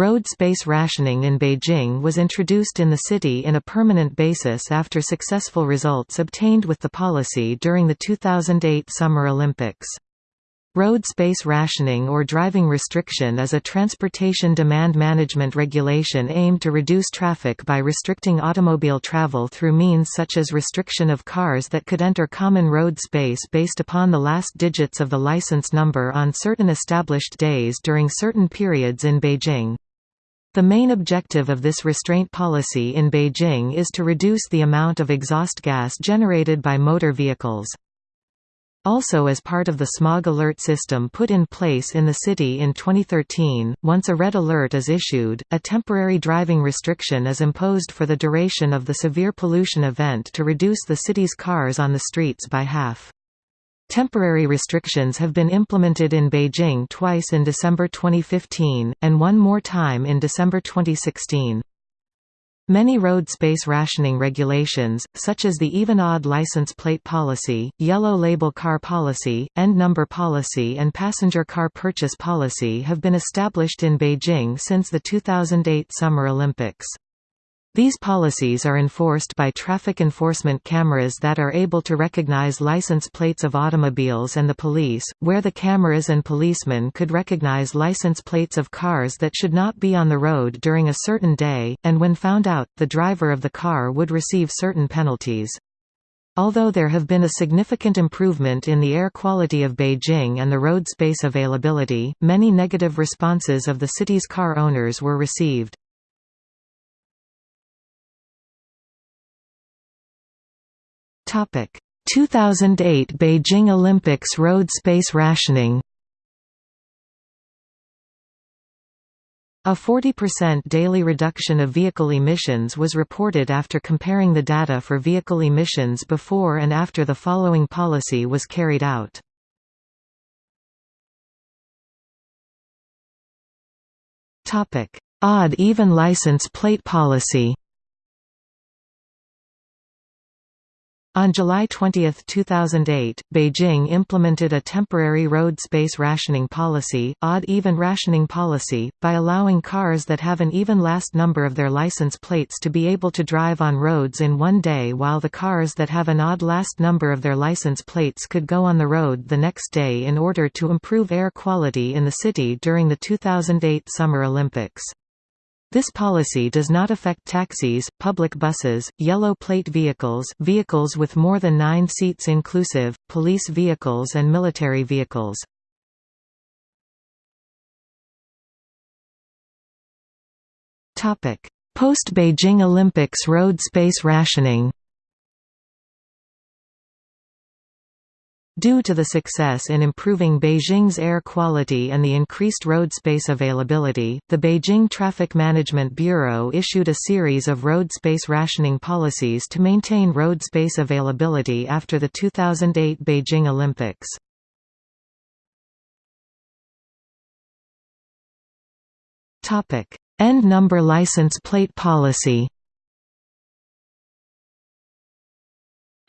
Road space rationing in Beijing was introduced in the city in a permanent basis after successful results obtained with the policy during the 2008 Summer Olympics. Road space rationing or driving restriction is a transportation demand management regulation aimed to reduce traffic by restricting automobile travel through means such as restriction of cars that could enter common road space based upon the last digits of the license number on certain established days during certain periods in Beijing. The main objective of this restraint policy in Beijing is to reduce the amount of exhaust gas generated by motor vehicles. Also as part of the smog alert system put in place in the city in 2013, once a red alert is issued, a temporary driving restriction is imposed for the duration of the severe pollution event to reduce the city's cars on the streets by half. Temporary restrictions have been implemented in Beijing twice in December 2015, and one more time in December 2016. Many road space rationing regulations, such as the even-odd license plate policy, yellow label car policy, end number policy and passenger car purchase policy have been established in Beijing since the 2008 Summer Olympics. These policies are enforced by traffic enforcement cameras that are able to recognize license plates of automobiles and the police, where the cameras and policemen could recognize license plates of cars that should not be on the road during a certain day, and when found out, the driver of the car would receive certain penalties. Although there have been a significant improvement in the air quality of Beijing and the road space availability, many negative responses of the city's car owners were received. 2008 Beijing Olympics road space rationing. A 40% daily reduction of vehicle emissions was reported after comparing the data for vehicle emissions before and after the following policy was carried out. Odd-even license plate policy On July 20, 2008, Beijing implemented a temporary road space rationing policy, odd-even rationing policy, by allowing cars that have an even last number of their license plates to be able to drive on roads in one day while the cars that have an odd last number of their license plates could go on the road the next day in order to improve air quality in the city during the 2008 Summer Olympics. This policy does not affect taxis, public buses, yellow plate vehicles vehicles with more than nine seats inclusive, police vehicles and military vehicles. Post-Beijing Olympics road space rationing Due to the success in improving Beijing's air quality and the increased road space availability, the Beijing Traffic Management Bureau issued a series of road space rationing policies to maintain road space availability after the 2008 Beijing Olympics. End number license plate policy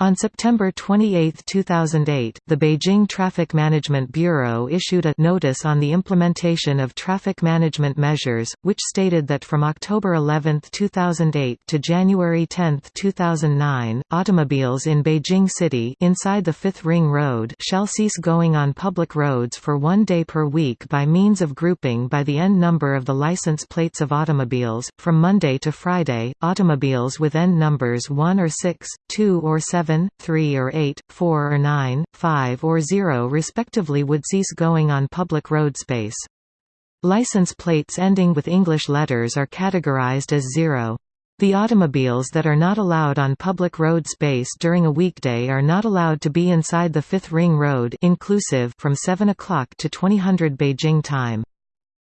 On September 28, 2008, the Beijing Traffic Management Bureau issued a notice on the implementation of traffic management measures, which stated that from October 11, 2008 to January 10, 2009, automobiles in Beijing City inside the Fifth Ring Road shall cease going on public roads for one day per week by means of grouping by the end number of the license plates of automobiles. From Monday to Friday, automobiles with end numbers 1 or 6, 2 or 7 7, 3 or 8, 4 or 9, 5 or 0 respectively would cease going on public road space. License plates ending with English letters are categorized as 0. The automobiles that are not allowed on public road space during a weekday are not allowed to be inside the Fifth Ring Road inclusive from 7 o'clock to 2000 Beijing time.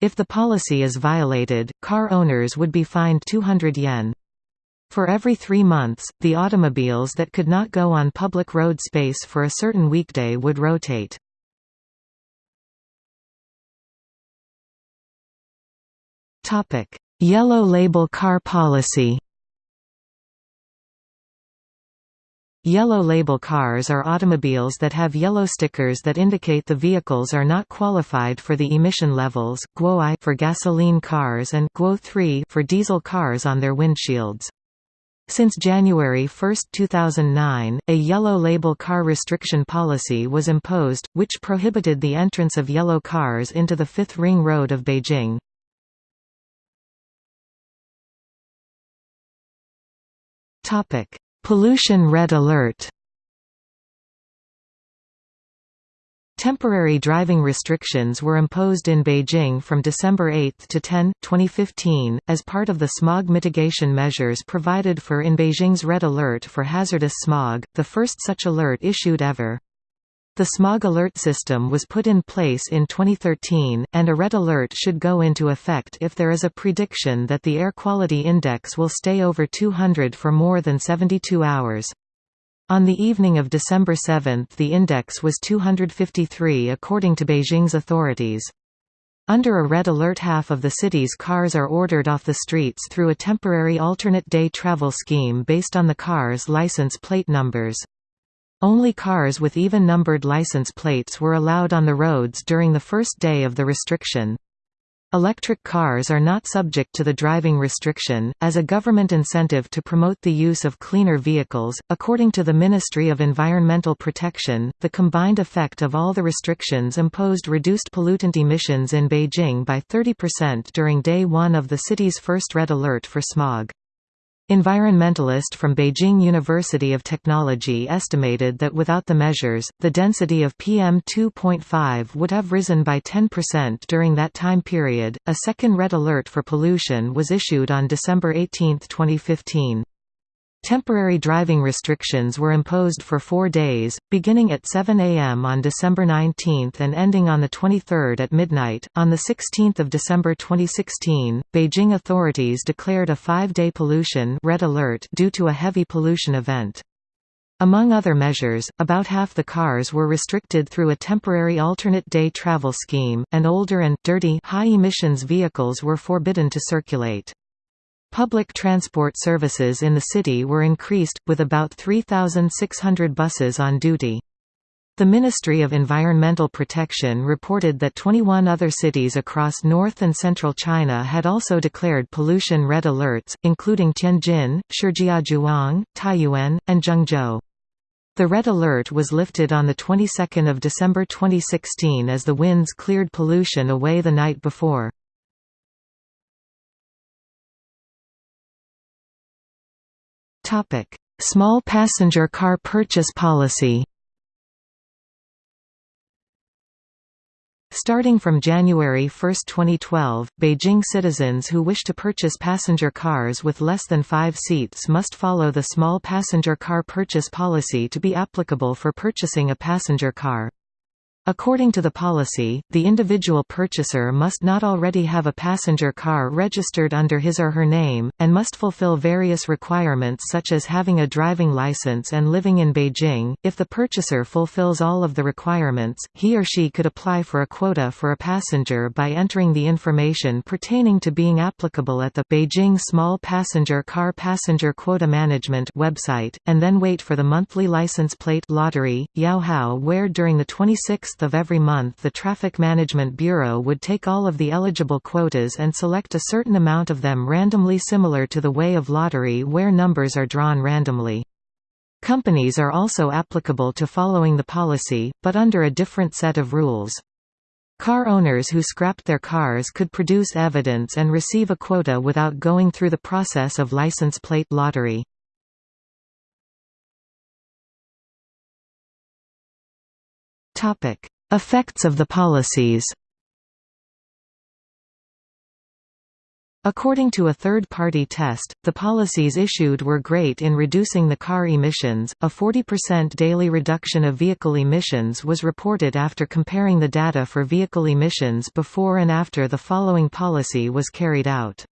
If the policy is violated, car owners would be fined 200 yen. For every three months, the automobiles that could not go on public road space for a certain weekday would rotate. Yellow label car policy Yellow label cars are automobiles that have yellow stickers that indicate the vehicles are not qualified for the emission levels Guo for gasoline cars and Guo 3 for diesel cars on their windshields. Since January 1, 2009, a yellow label car restriction policy was imposed, which prohibited the entrance of yellow cars into the Fifth Ring Road of Beijing. Pollution Red Alert Temporary driving restrictions were imposed in Beijing from December 8 to 10, 2015, as part of the smog mitigation measures provided for in Beijing's Red Alert for hazardous smog, the first such alert issued ever. The smog alert system was put in place in 2013, and a red alert should go into effect if there is a prediction that the air quality index will stay over 200 for more than 72 hours. On the evening of December 7 the index was 253 according to Beijing's authorities. Under a red alert half of the city's cars are ordered off the streets through a temporary alternate day travel scheme based on the car's license plate numbers. Only cars with even-numbered license plates were allowed on the roads during the first day of the restriction. Electric cars are not subject to the driving restriction, as a government incentive to promote the use of cleaner vehicles. According to the Ministry of Environmental Protection, the combined effect of all the restrictions imposed reduced pollutant emissions in Beijing by 30% during day one of the city's first red alert for smog. Environmentalist from Beijing University of Technology estimated that without the measures, the density of PM2.5 would have risen by 10% during that time period. A second red alert for pollution was issued on December 18, 2015. Temporary driving restrictions were imposed for four days, beginning at 7 a.m. on December 19 and ending on the 23rd at midnight. On 16 December 2016, Beijing authorities declared a five-day pollution red alert due to a heavy pollution event. Among other measures, about half the cars were restricted through a temporary alternate day travel scheme, and older and dirty high-emissions vehicles were forbidden to circulate. Public transport services in the city were increased, with about 3,600 buses on duty. The Ministry of Environmental Protection reported that 21 other cities across north and central China had also declared pollution red alerts, including Tianjin, Shijiazhuang, Taiyuan, and Zhengzhou. The red alert was lifted on the 22nd of December 2016 as the winds cleared pollution away the night before. Topic: Small passenger car purchase policy. Starting from January 1, 2012, Beijing citizens who wish to purchase passenger cars with less than five seats must follow the small passenger car purchase policy to be applicable for purchasing a passenger car. According to the policy, the individual purchaser must not already have a passenger car registered under his or her name, and must fulfill various requirements such as having a driving license and living in Beijing. If the purchaser fulfills all of the requirements, he or she could apply for a quota for a passenger by entering the information pertaining to being applicable at the Beijing Small Passenger Car Passenger Quota Management website, and then wait for the monthly license plate lottery, Yaohao where during the 26th of every month the Traffic Management Bureau would take all of the eligible quotas and select a certain amount of them randomly similar to the way of lottery where numbers are drawn randomly. Companies are also applicable to following the policy, but under a different set of rules. Car owners who scrapped their cars could produce evidence and receive a quota without going through the process of license plate lottery. Topic: Effects of the policies. According to a third-party test, the policies issued were great in reducing the car emissions. A 40% daily reduction of vehicle emissions was reported after comparing the data for vehicle emissions before and after the following policy was carried out.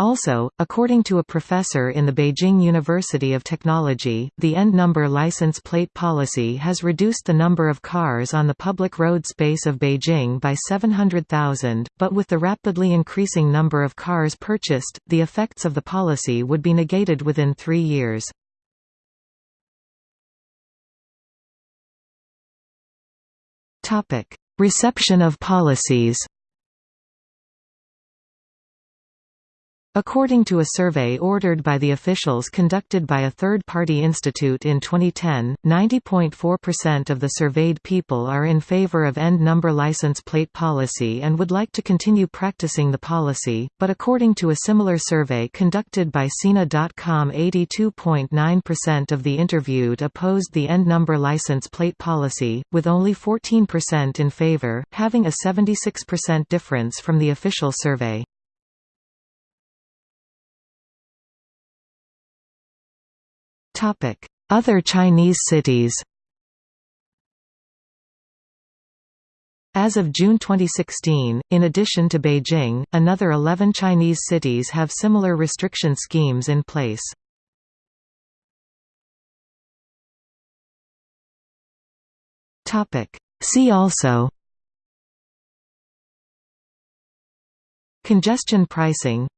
Also, according to a professor in the Beijing University of Technology, the end-number license plate policy has reduced the number of cars on the public road space of Beijing by 700,000, but with the rapidly increasing number of cars purchased, the effects of the policy would be negated within three years. Reception of policies According to a survey ordered by the officials conducted by a third-party institute in 2010, 90.4% of the surveyed people are in favor of end number license plate policy and would like to continue practicing the policy, but according to a similar survey conducted by Sina.com 82.9% of the interviewed opposed the end number license plate policy, with only 14% in favor, having a 76% difference from the official survey. Other Chinese cities As of June 2016, in addition to Beijing, another 11 Chinese cities have similar restriction schemes in place. See also Congestion pricing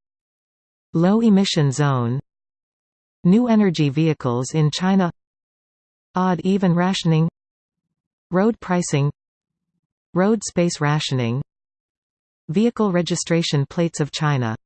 Low emission zone New energy vehicles in China. Odd-even rationing. Road pricing. Road space rationing. Vehicle registration plates of China